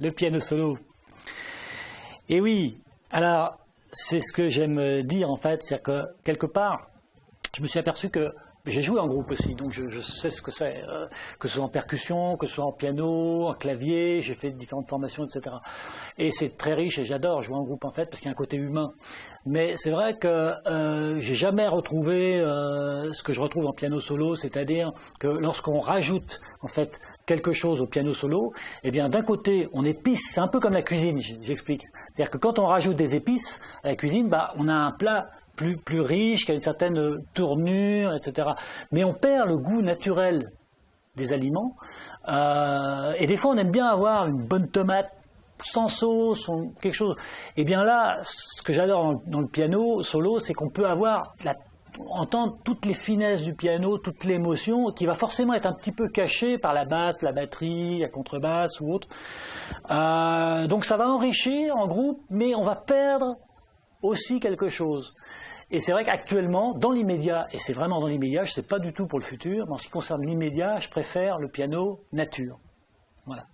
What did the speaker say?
le piano solo. Et oui, alors c'est ce que j'aime dire en fait, c'est que quelque part, je me suis aperçu que j'ai joué en groupe aussi, donc je, sais ce que c'est, euh, que ce soit en percussion, que ce soit en piano, en clavier, j'ai fait différentes formations, etc. Et c'est très riche et j'adore jouer en groupe en fait, parce qu'il y a un côté humain. Mais c'est vrai que euh, j'ai jamais retrouvé euh, ce que je retrouve en piano solo, c'est-à-dire que lorsqu'on rajoute en fait quelque chose au piano solo, eh bien d'un côté on épice, c'est un peu comme la cuisine, j'explique. C'est-à-dire que quand on rajoute des épices à la cuisine, bah, on a un plat plus, riche, qui a une certaine tournure, etc. Mais on perd le goût naturel des aliments. Euh, et des fois, on aime bien avoir une bonne tomate sans sauce, quelque chose. Et eh bien là, ce que j'adore dans, le piano solo, c'est qu'on peut avoir entendre toutes les finesses du piano, toute l'émotion, qui va forcément être un petit peu cachée par la basse, la batterie, la contrebasse ou autre. Euh, donc ça va enrichir en groupe, mais on va perdre aussi quelque chose. Et c'est vrai qu'actuellement, dans l'immédiat, et c'est vraiment dans l'immédiat, je ne sais pas du tout pour le futur, mais en ce qui concerne l'immédiat, je préfère le piano nature. Voilà.